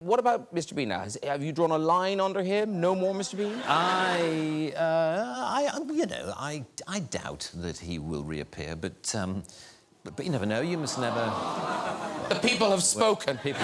What about Mr. Bean now? Has, have you drawn a line under him? No more Mr. Bean? I, uh, I, you know, I, I doubt that he will reappear, but, um, but, but you never know. You must never. The people have spoken. People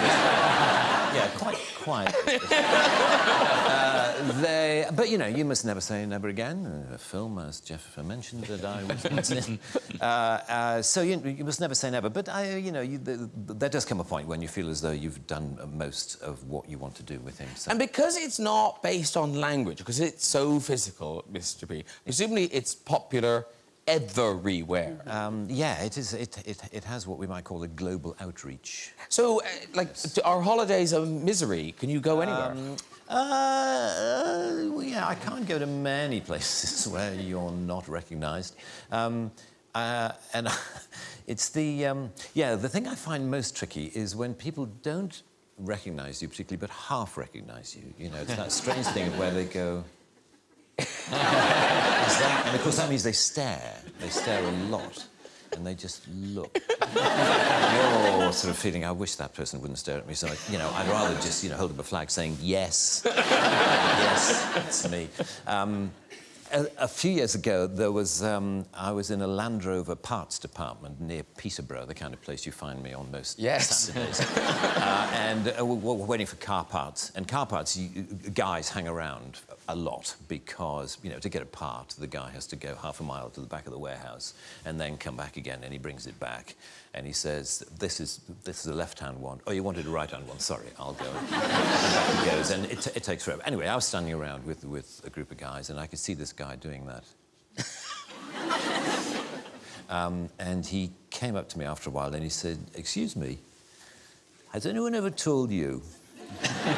yeah, quite, quite. uh, they, but you know, you must never say never again. A film, as Jeff mentioned, that I was in. Uh, uh, so you, you, must never say never. But I, you know, you, the, there does come a point when you feel as though you've done most of what you want to do with him. So. And because it's not based on language, because it's so physical, Mr. B, presumably it's popular everywhere. Um, yeah, it is. It, it, it has what we might call a global outreach. So, uh, like, yes. our holidays of misery, can you go anywhere? Um, uh, uh, well, yeah, I can't go to many places where you're not recognised. Um, uh, and it's the, um, yeah, the thing I find most tricky is when people don't recognise you particularly, but half recognise you. You know, it's that strange thing where they go, that, and of course that means they stare. They stare a lot. And they just look. You're sort of feeling, I wish that person wouldn't stare at me. So, I, you know, I'd rather just, you know, hold up a flag saying, yes, yes, it's me. Um, a, a, few years ago, there was um, I was in a Land Rover parts department near Peterborough, the kind of place you find me on most yes. Saturdays. uh, and uh, we're, we're, waiting for car parts. And car parts, you, guys hang around a lot because, you know, to get a part, the guy has to go half a mile to the back of the warehouse and then come back again, and he brings it back. And he says, this is, this is a left-hand one. Oh, you wanted a right-hand one. Sorry, I'll go. and back he goes, and it, it takes forever. Anyway, I was standing around with, with a group of guys, and I could see this guy doing that. um, and he came up to me after a while, and he said, excuse me, has anyone ever told you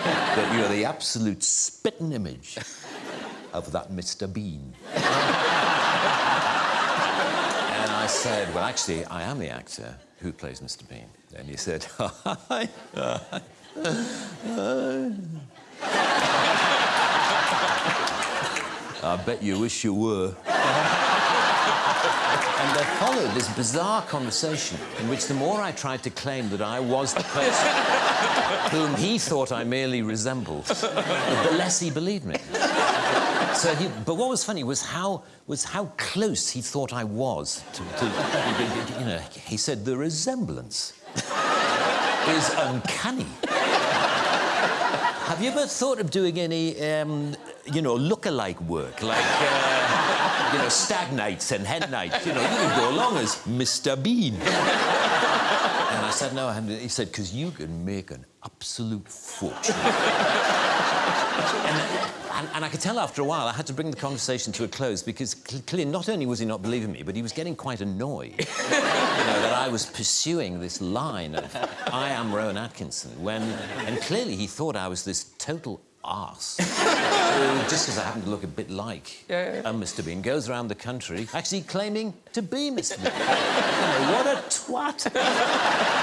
that you're the absolute spitting image of that Mr. Bean. and I said, well, actually, I am the actor who plays Mr. Bean. And he said. I bet you wish you were. And there followed this bizarre conversation in which the more I tried to claim that I was the person whom he thought I merely resembled, the less he believed me. So he, but what was funny was how was how close he thought I was to, to you know. He said the resemblance is uncanny. Have you ever thought of doing any, um, you know, look-alike work, like, uh, you know, stag nights and hen nights? You know, you can go along as Mr. Bean. and I said, no, I He said, because you can make an absolute fortune. and, and, and, I could tell after a while I had to bring the conversation to a close because clearly not only was he not believing me, but he was getting quite annoyed you know, that I was pursuing this line of I am Rowan Atkinson when, and clearly he thought I was this total arse. just because I happen to look a bit like yeah, yeah, yeah. Uh, Mr. Bean, goes around the country actually claiming to be Mr. Bean. you know, what a twat.